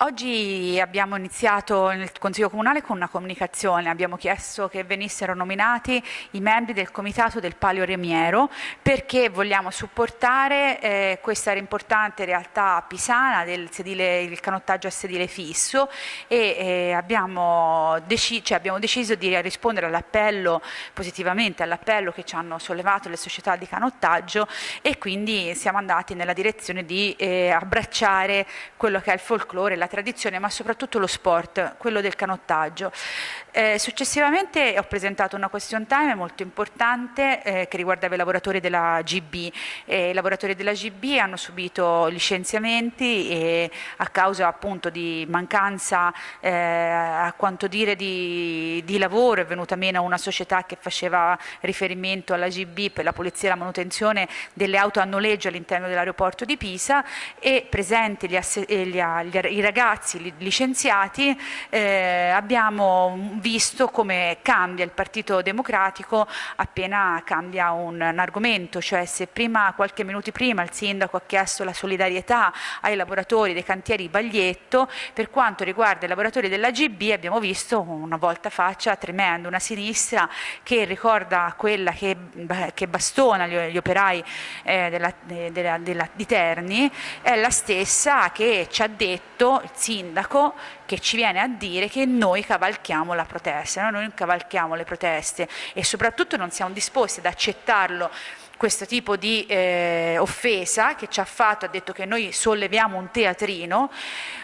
Oggi abbiamo iniziato nel Consiglio Comunale con una comunicazione, abbiamo chiesto che venissero nominati i membri del Comitato del Palio Remiero perché vogliamo supportare eh, questa importante realtà pisana del sedile, il canottaggio a sedile fisso e eh, abbiamo, deci cioè abbiamo, deciso di rispondere all'appello, positivamente all'appello che ci hanno sollevato le società di canottaggio e quindi siamo andati nella direzione di eh, abbracciare quello che è il folklore, la tradizione, ma soprattutto lo sport, quello del canottaggio. Eh, successivamente ho presentato una question time molto importante eh, che riguardava i lavoratori della GB. Eh, I lavoratori della GB hanno subito licenziamenti e a causa appunto di mancanza eh, a quanto dire di, di, lavoro è venuta meno una società che faceva riferimento alla GB per la polizia e la manutenzione delle auto a noleggio all'interno dell'aeroporto di Pisa e presenti gli, gli, gli, i ragazzi licenziati eh, abbiamo visto come cambia il Partito Democratico appena cambia un, un, argomento, cioè se prima, qualche minuto prima il sindaco ha chiesto la solidarietà ai lavoratori dei cantieri Baglietto, per quanto riguarda i lavoratori della GB abbiamo visto una volta faccia tremenda, una sinistra che ricorda quella che, che bastona gli, gli operai eh, della, della, della, di Terni, è la stessa che ci ha detto il sindaco che ci viene a dire che noi cavalchiamo la protesta, noi non cavalchiamo le proteste e soprattutto non siamo disposti ad accettarlo questo tipo di eh, offesa che ci ha fatto, ha detto che noi solleviamo un teatrino,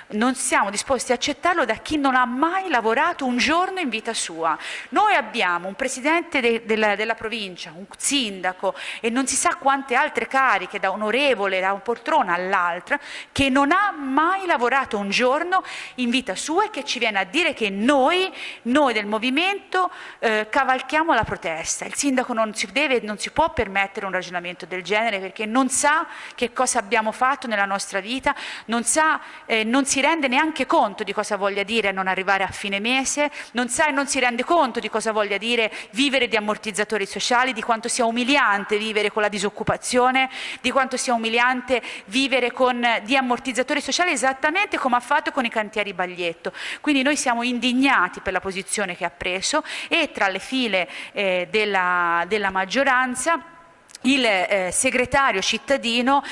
non siamo disposti a accettarlo da chi non ha mai lavorato un giorno in vita sua. Noi abbiamo un presidente de, de la, della provincia, un sindaco e non si sa quante altre cariche, da onorevole, da un poltrona all'altra, che non ha mai lavorato un giorno in vita sua e che ci viene a dire che noi, noi del movimento, eh, cavalchiamo la protesta. Il sindaco non si, deve, non si può permettere un ragionamento del genere perché non sa che cosa abbiamo fatto nella nostra vita, non, sa, eh, non si rende neanche conto di cosa voglia dire non arrivare a fine mese, non sa e non si rende conto di cosa voglia dire vivere di ammortizzatori sociali, di quanto sia umiliante vivere con la disoccupazione, di quanto sia umiliante vivere con, di ammortizzatori sociali esattamente come ha fatto con i cantieri Baglietto. Quindi noi siamo indignati per la posizione che ha preso e tra le file eh, della, della maggioranza il eh, segretario cittadino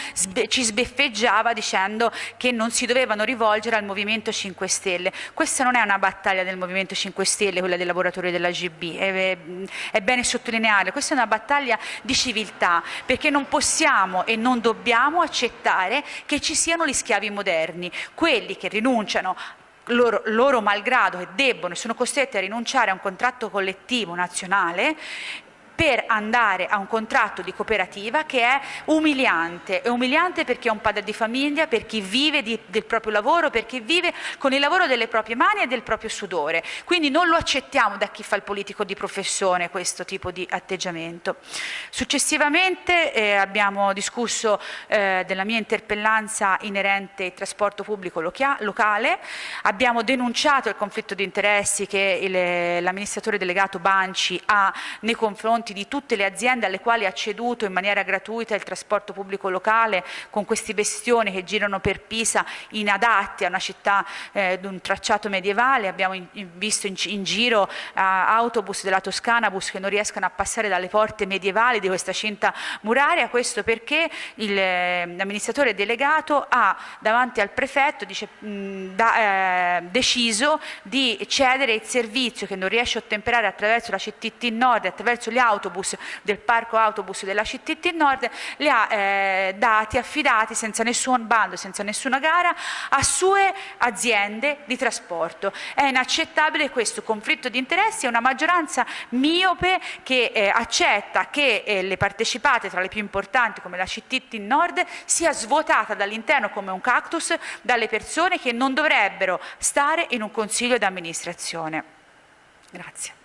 ci sbeffeggiava dicendo che non si dovevano rivolgere al Movimento 5 Stelle. Questa non è una battaglia del Movimento 5 Stelle, quella dei lavoratori della GB, è, è bene sottolineare, questa è una battaglia di civiltà, perché non possiamo e non dobbiamo accettare che ci siano gli schiavi moderni, quelli che rinunciano loro, loro, malgrado e debbono e sono costretti a rinunciare a un contratto collettivo nazionale per andare a un contratto di cooperativa che è umiliante, è umiliante perché è un padre di famiglia, per chi vive di, del proprio lavoro, per chi vive con il lavoro delle proprie mani e del proprio sudore. Quindi non lo accettiamo da chi fa il politico di professione questo tipo di atteggiamento. Successivamente eh, abbiamo discusso eh, della mia interpellanza inerente al trasporto pubblico locale, abbiamo denunciato il conflitto di interessi che l'amministratore delegato Banci ha nei confronti confronti di tutte le aziende alle quali ha ceduto in maniera gratuita il trasporto pubblico locale con questi bestioni che girano per Pisa inadatti a una città eh, di un tracciato medievale, abbiamo in, in, visto in, in giro uh, autobus della Toscana, bus che non riescono a passare dalle porte medievali di questa cinta muraria, questo perché eh, l'amministratore delegato ha davanti al prefetto dice, mh, da, eh, deciso di cedere il servizio che non riesce a ottemperare attraverso la CTT Nord, attraverso gli autobus autobus del parco autobus della CTT Nord li ha eh, dati, affidati senza nessun bando, senza nessuna gara a sue aziende di trasporto. È inaccettabile questo conflitto di interessi e una maggioranza miope che eh, accetta che eh, le partecipate tra le più importanti come la CTT Nord sia svuotata dall'interno come un cactus dalle persone che non dovrebbero stare in un consiglio di amministrazione. Grazie.